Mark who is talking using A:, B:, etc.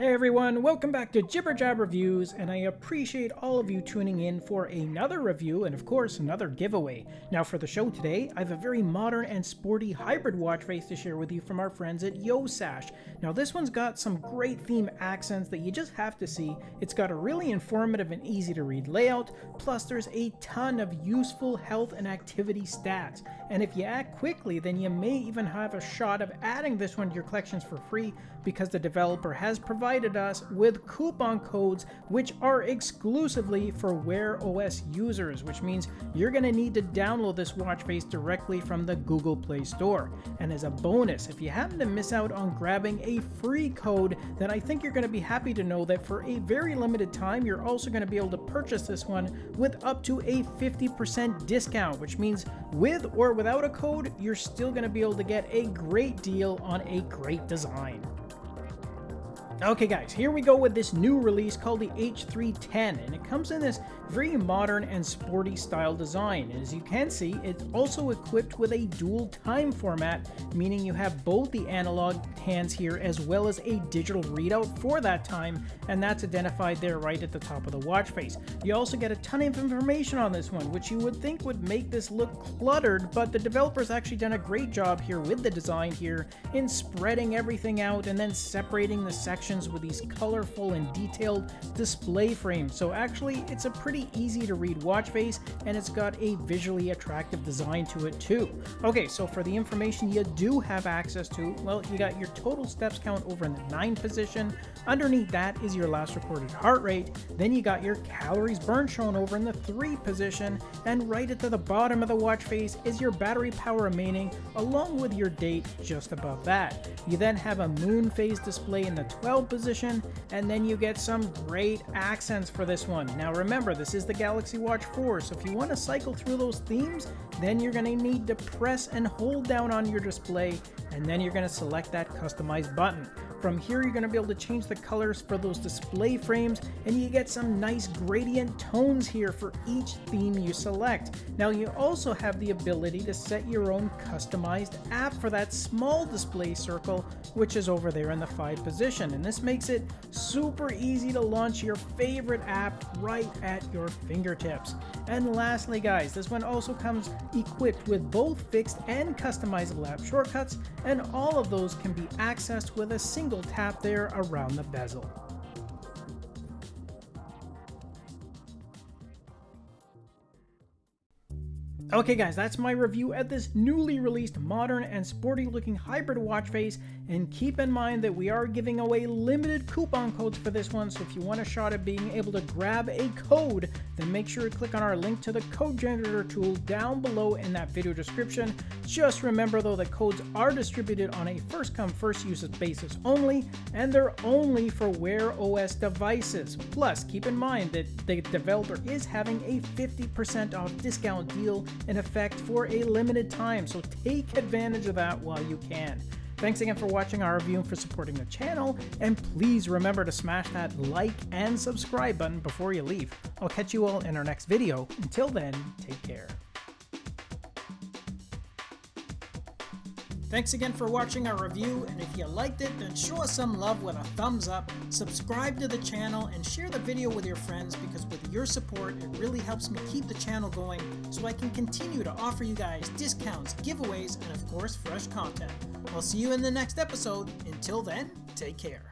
A: Hey everyone, welcome back to Jibber Jab Reviews, and I appreciate all of you tuning in for another review and of course another giveaway. Now for the show today, I have a very modern and sporty hybrid watch face to share with you from our friends at YoSash. Now this one's got some great theme accents that you just have to see. It's got a really informative and easy to read layout, plus there's a ton of useful health and activity stats. And if you act quickly, then you may even have a shot of adding this one to your collections for free because the developer has provided provided us with coupon codes which are exclusively for Wear OS users, which means you're going to need to download this watch face directly from the Google Play Store. And as a bonus, if you happen to miss out on grabbing a free code, then I think you're going to be happy to know that for a very limited time, you're also going to be able to purchase this one with up to a 50% discount, which means with or without a code, you're still going to be able to get a great deal on a great design. Okay guys, here we go with this new release called the H310 and it comes in this very modern and sporty style design. And as you can see, it's also equipped with a dual time format, meaning you have both the analog hands here as well as a digital readout for that time, and that's identified there right at the top of the watch face. You also get a ton of information on this one, which you would think would make this look cluttered, but the developer's actually done a great job here with the design here in spreading everything out and then separating the sections with these colorful and detailed display frames. So actually, it's a pretty easy to read watch face and it's got a visually attractive design to it too. Okay, so for the information you do have access to, well, you got your total steps count over in the 9 position. Underneath that is your last recorded heart rate. Then you got your calories burned shown over in the 3 position. And right at the bottom of the watch face is your battery power remaining along with your date just above that. You then have a moon phase display in the 12 position, and then you get some great accents for this one. Now remember, this is the Galaxy Watch 4, so if you want to cycle through those themes, then you're going to need to press and hold down on your display, and then you're going to select that customized button. From here, you're going to be able to change the colors for those display frames, and you get some nice gradient tones here for each theme you select. Now, you also have the ability to set your own customized app for that small display circle, which is over there in the 5 position. And this makes it super easy to launch your favorite app right at your fingertips. And lastly, guys, this one also comes equipped with both fixed and customizable app shortcuts, and all of those can be accessed with a single single tap there around the bezel. Okay guys, that's my review at this newly released modern and sporty looking hybrid watch face and keep in mind that we are giving away limited coupon codes for this one so if you want a shot at being able to grab a code then make sure to click on our link to the code generator tool down below in that video description. Just remember though that codes are distributed on a first come first use basis only and they're only for Wear OS devices. Plus keep in mind that the developer is having a 50% off discount deal in effect for a limited time, so take advantage of that while you can. Thanks again for watching our review and for supporting the channel, and please remember to smash that like and subscribe button before you leave. I'll catch you all in our next video. Until then, take care. Thanks again for watching our review, and if you liked it, then show us some love with a thumbs up, subscribe to the channel, and share the video with your friends because with your support, it really helps me keep the channel going so I can continue to offer you guys discounts, giveaways, and of course, fresh content. I'll see you in the next episode. Until then, take care.